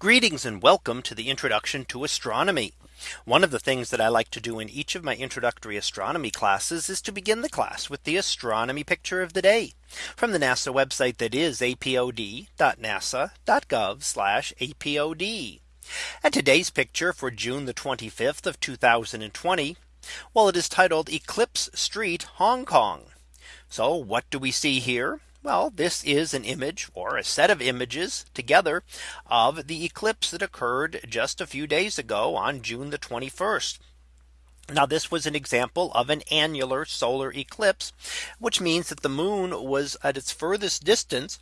Greetings and welcome to the introduction to astronomy. One of the things that I like to do in each of my introductory astronomy classes is to begin the class with the astronomy picture of the day from the NASA website that is apod.nasa.gov apod. And today's picture for June the 25th of 2020. Well, it is titled Eclipse Street Hong Kong. So what do we see here? Well, this is an image or a set of images together of the eclipse that occurred just a few days ago on June the 21st. Now this was an example of an annular solar eclipse, which means that the moon was at its furthest distance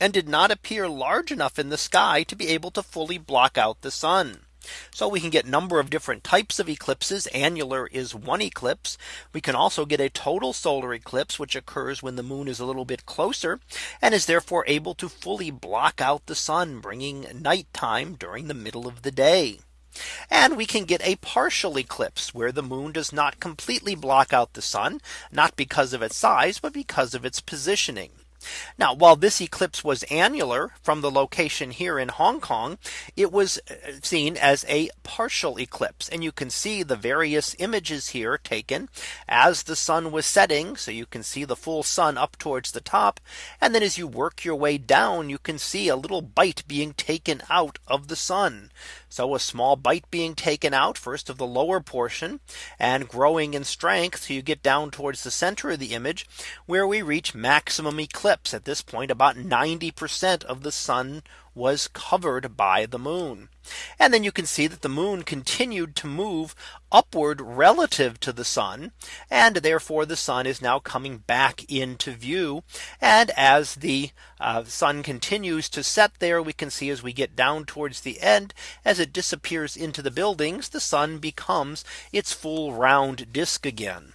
and did not appear large enough in the sky to be able to fully block out the sun. So we can get number of different types of eclipses. Annular is one eclipse. We can also get a total solar eclipse, which occurs when the moon is a little bit closer and is therefore able to fully block out the sun, bringing nighttime during the middle of the day. And we can get a partial eclipse where the moon does not completely block out the sun, not because of its size, but because of its positioning. Now, while this eclipse was annular from the location here in Hong Kong, it was uh, seen as a partial eclipse. And you can see the various images here taken as the sun was setting. So you can see the full sun up towards the top. And then as you work your way down, you can see a little bite being taken out of the sun. So a small bite being taken out first of the lower portion and growing in strength. So you get down towards the center of the image where we reach maximum eclipse at this point about 90% of the sun was covered by the moon. And then you can see that the moon continued to move upward relative to the sun. And therefore the sun is now coming back into view. And as the uh, sun continues to set there, we can see as we get down towards the end, as it disappears into the buildings, the sun becomes its full round disk again.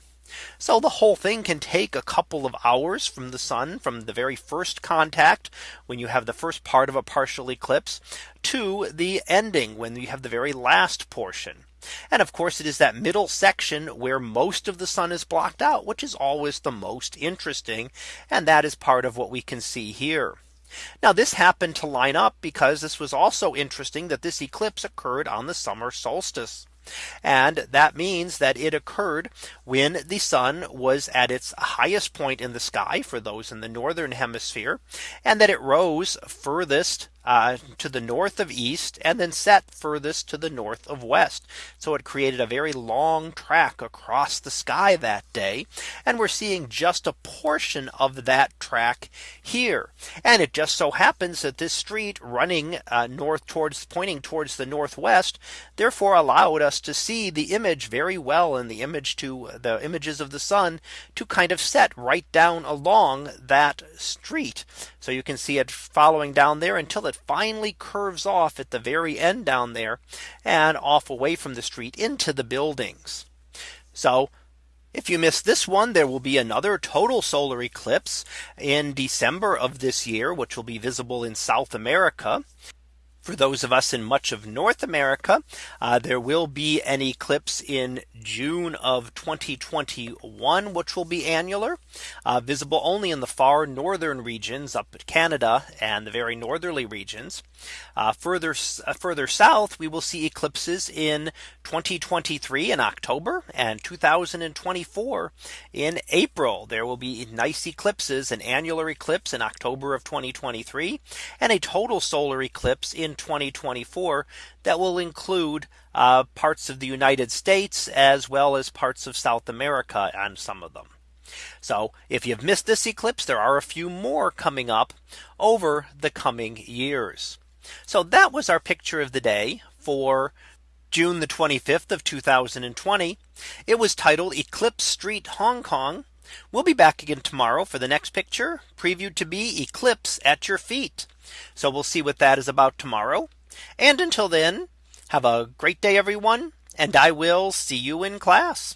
So the whole thing can take a couple of hours from the sun from the very first contact when you have the first part of a partial eclipse to the ending when you have the very last portion. And of course, it is that middle section where most of the sun is blocked out, which is always the most interesting. And that is part of what we can see here. Now this happened to line up because this was also interesting that this eclipse occurred on the summer solstice. And that means that it occurred when the sun was at its highest point in the sky for those in the northern hemisphere and that it rose furthest uh, to the north of east and then set furthest to the north of west. So it created a very long track across the sky that day. And we're seeing just a portion of that track here. And it just so happens that this street running uh, north towards pointing towards the northwest, therefore allowed us to see the image very well in the image to the images of the sun to kind of set right down along that street. So you can see it following down there until it finally curves off at the very end down there and off away from the street into the buildings. So if you miss this one, there will be another total solar eclipse in December of this year, which will be visible in South America. For those of us in much of North America, uh, there will be an eclipse in June of 2021, which will be annular, uh, visible only in the far northern regions up at Canada and the very northerly regions. Uh, further uh, further south, we will see eclipses in 2023 in October and 2024 in April. There will be nice eclipses, an annular eclipse in October of 2023 and a total solar eclipse in 2024 that will include uh, parts of the United States as well as parts of South America on some of them. So if you've missed this eclipse, there are a few more coming up over the coming years. So that was our picture of the day for June the 25th of 2020. It was titled Eclipse Street Hong Kong. We'll be back again tomorrow for the next picture previewed to be eclipse at your feet. So we'll see what that is about tomorrow. And until then, have a great day, everyone. And I will see you in class.